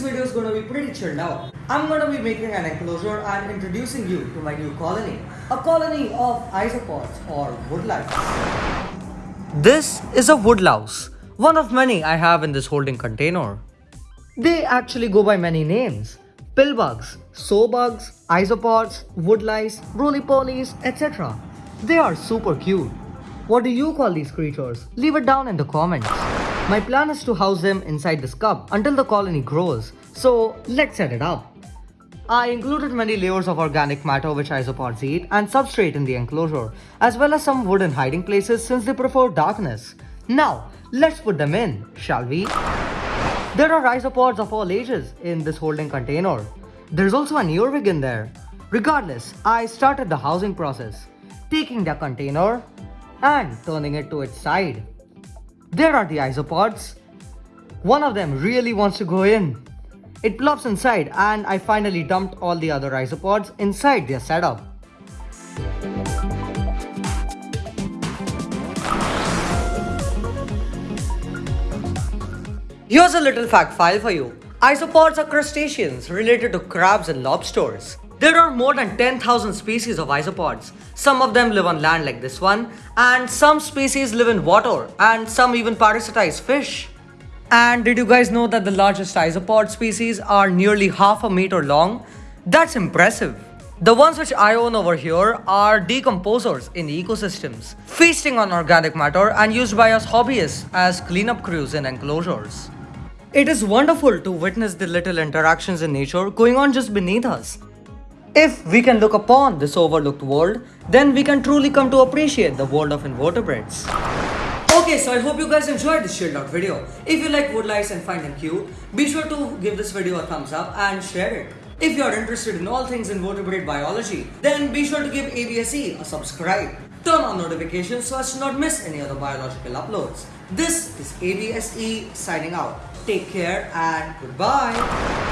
this video is going to be pretty chilled out. I'm going to be making an enclosure and introducing you to my new colony. A colony of isopods or woodlice. This is a woodlouse, one of many I have in this holding container. They actually go by many names. Pillbugs, sowbugs, isopods, woodlice, roly-polies, etc. They are super cute. What do you call these creatures? Leave it down in the comments. My plan is to house them inside this cup until the colony grows. So let's set it up. I included many layers of organic matter which isopods eat and substrate in the enclosure, as well as some wooden hiding places since they prefer darkness. Now, let's put them in, shall we? There are isopods of all ages in this holding container. There's also an earwig in there. Regardless, I started the housing process, taking the container and turning it to its side. There are the isopods. One of them really wants to go in. It plops inside and I finally dumped all the other isopods inside their setup. Here's a little fact file for you. Isopods are crustaceans related to crabs and lobsters. There are more than 10,000 species of isopods. Some of them live on land like this one, and some species live in water, and some even parasitize fish. And did you guys know that the largest isopod species are nearly half a meter long? That's impressive. The ones which I own over here are decomposers in ecosystems, feasting on organic matter and used by us hobbyists as cleanup crews in enclosures. It is wonderful to witness the little interactions in nature going on just beneath us. If we can look upon this overlooked world, then we can truly come to appreciate the world of invertebrates. Okay, so I hope you guys enjoyed this chilled out video. If you like woodlice and find them cute, be sure to give this video a thumbs up and share it. If you are interested in all things invertebrate biology, then be sure to give ABSE a subscribe. Turn on notifications so as to not miss any other biological uploads. This is ABSE signing out. Take care and goodbye.